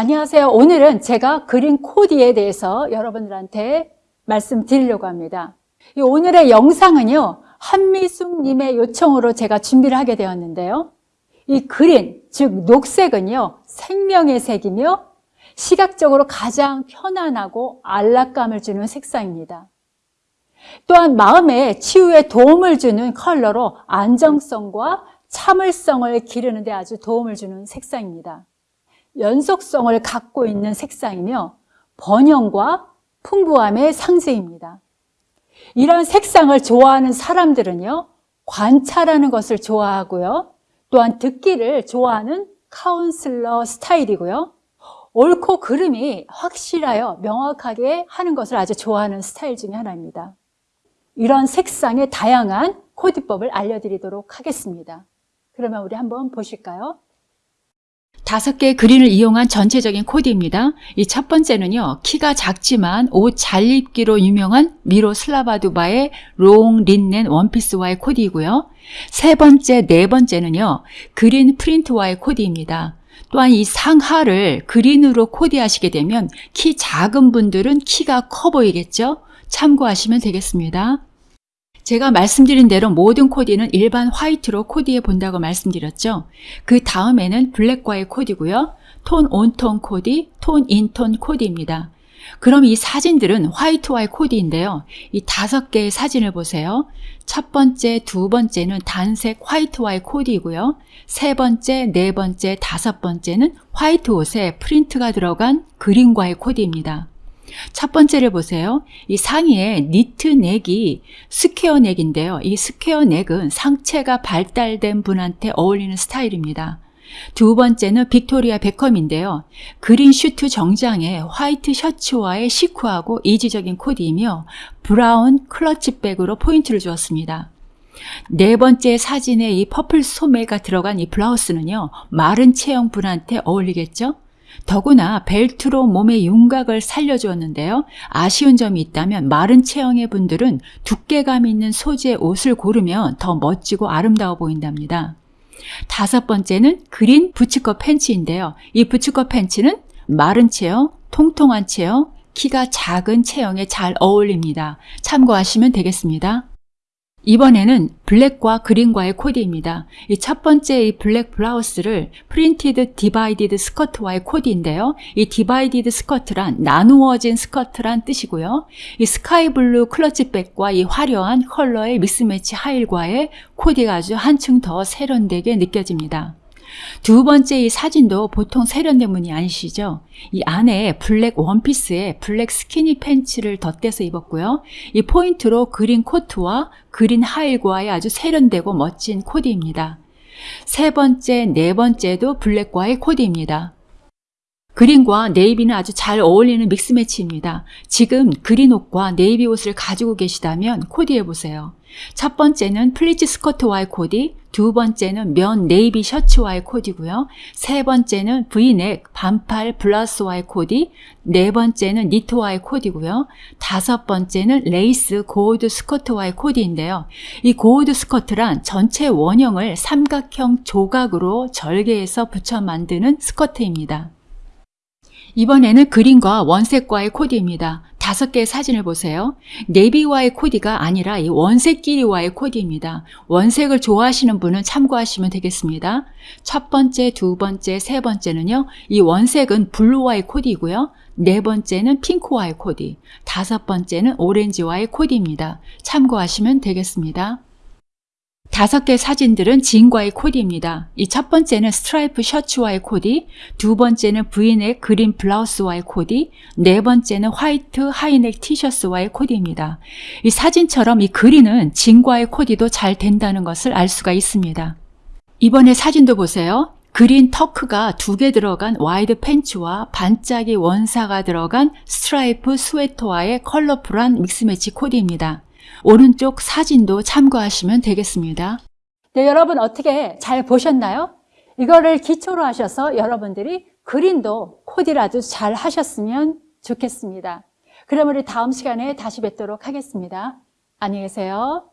안녕하세요. 오늘은 제가 그린 코디에 대해서 여러분들한테 말씀드리려고 합니다. 이 오늘의 영상은요, 한미숙님의 요청으로 제가 준비를 하게 되었는데요. 이 그린, 즉 녹색은요, 생명의 색이며 시각적으로 가장 편안하고 안락감을 주는 색상입니다. 또한 마음의 치유에 도움을 주는 컬러로 안정성과 참을성을 기르는 데 아주 도움을 주는 색상입니다. 연속성을 갖고 있는 색상이며 번영과 풍부함의 상징입니다. 이런 색상을 좋아하는 사람들은요, 관찰하는 것을 좋아하고요, 또한 듣기를 좋아하는 카운슬러 스타일이고요, 옳고 그름이 확실하여 명확하게 하는 것을 아주 좋아하는 스타일 중에 하나입니다. 이런 색상의 다양한 코디법을 알려드리도록 하겠습니다. 그러면 우리 한번 보실까요? 다섯 개의 그린을 이용한 전체적인 코디입니다. 이 첫 번째는요, 키가 작지만 옷 잘 입기로 유명한 미로슬라바 두마의 롱 린넨 원피스와의 코디이고요. 세 번째, 네 번째는요, 그린 프린트와의 코디입니다. 또한 이 상하를 그린으로 코디하시게 되면 키 작은 분들은 키가 커 보이겠죠? 참고하시면 되겠습니다. 제가 말씀드린 대로 모든 코디는 일반 화이트로 코디해 본다고 말씀드렸죠. 그 다음에는 블랙과의 코디고요. 톤 온톤 코디, 톤 인톤 코디입니다. 그럼 이 사진들은 화이트와의 코디인데요. 이 다섯 개의 사진을 보세요. 첫 번째, 두 번째는 단색 화이트와의 코디이고요. 세 번째, 네 번째, 다섯 번째는 화이트 옷에 프린트가 들어간 그린과의 코디입니다. 첫 번째를 보세요. 이 상의에 니트 넥이 스퀘어 넥인데요. 이 스퀘어 넥은 상체가 발달된 분한테 어울리는 스타일입니다. 두 번째는 빅토리아 베컴인데요. 그린 슈트 정장에 화이트 셔츠와의 시크하고 이지적인 코디이며 브라운 클러치백으로 포인트를 주었습니다. 네 번째 사진에 이 퍼플 소매가 들어간 이 블라우스는요. 마른 체형 분한테 어울리겠죠? 더구나 벨트로 몸의 윤곽을 살려주었는데요. 아쉬운 점이 있다면 마른 체형의 분들은 두께감 있는 소재의 옷을 고르면 더 멋지고 아름다워 보인답니다. 다섯 번째는 그린 부츠컷 팬츠인데요. 이 부츠컷 팬츠는 마른 체형, 통통한 체형, 키가 작은 체형에 잘 어울립니다. 참고하시면 되겠습니다. 이번에는 블랙과 그린과의 코디입니다. 이 첫 번째 이 블랙 블라우스를 프린티드 디바이디드 스커트와의 코디인데요. 이 디바이디드 스커트란 나누어진 스커트란 뜻이고요. 이 스카이 블루 클러치백과 이 화려한 컬러의 믹스매치 하이힐과의 코디가 아주 한층 더 세련되게 느껴집니다. 두 번째 이 사진도 보통 세련된 분이 아니시죠? 이 안에 블랙 원피스에 블랙 스키니 팬츠를 덧대서 입었고요. 이 포인트로 그린 코트와 그린 하이힐과의 아주 세련되고 멋진 코디입니다. 세 번째, 네 번째도 블랙과의 코디입니다. 그린과 네이비는 아주 잘 어울리는 믹스 매치입니다. 지금 그린 옷과 네이비 옷을 가지고 계시다면 코디해 보세요. 첫 번째는 플리츠 스커트와의 코디, 두 번째는 면 네이비 셔츠와의 코디고요. 세 번째는 브이넥 반팔 블라우스와의 코디, 네 번째는 니트와의 코디고요. 다섯 번째는 레이스 고어드 스커트와의 코디인데요. 이 고어드 스커트란 전체 원형을 삼각형 조각으로 절개해서 붙여 만드는 스커트입니다. 이번에는 그린과 원색과의 코디입니다. 다섯 개의 사진을 보세요. 네이비와의 코디가 아니라 이 원색끼리와의 코디입니다. 원색을 좋아하시는 분은 참고하시면 되겠습니다. 첫 번째, 두 번째, 세 번째는요. 이 원색은 블루와의 코디이고요. 네 번째는 핑크와의 코디, 다섯 번째는 오렌지와의 코디입니다. 참고하시면 되겠습니다. 다섯 개 사진들은 진과의 코디입니다. 이 첫 번째는 스트라이프 셔츠와의 코디, 두 번째는 브이넥 그린 블라우스와의 코디, 네 번째는 화이트 하이넥 티셔츠와의 코디입니다. 이 사진처럼 이 그린은 진과의 코디도 잘 된다는 것을 알 수가 있습니다. 이번에 사진도 보세요. 그린 턱이 두 개 들어간 와이드 팬츠와 반짝이 원사가 들어간 스트라이프 스웨터와의 컬러풀한 믹스매치 코디입니다. 오른쪽 사진도 참고하시면 되겠습니다. 네, 여러분 어떻게 잘 보셨나요? 이거를 기초로 하셔서 여러분들이 그린도 아주 잘 하셨으면 좋겠습니다. 그럼 우리 다음 시간에 다시 뵙도록 하겠습니다. 안녕히 계세요.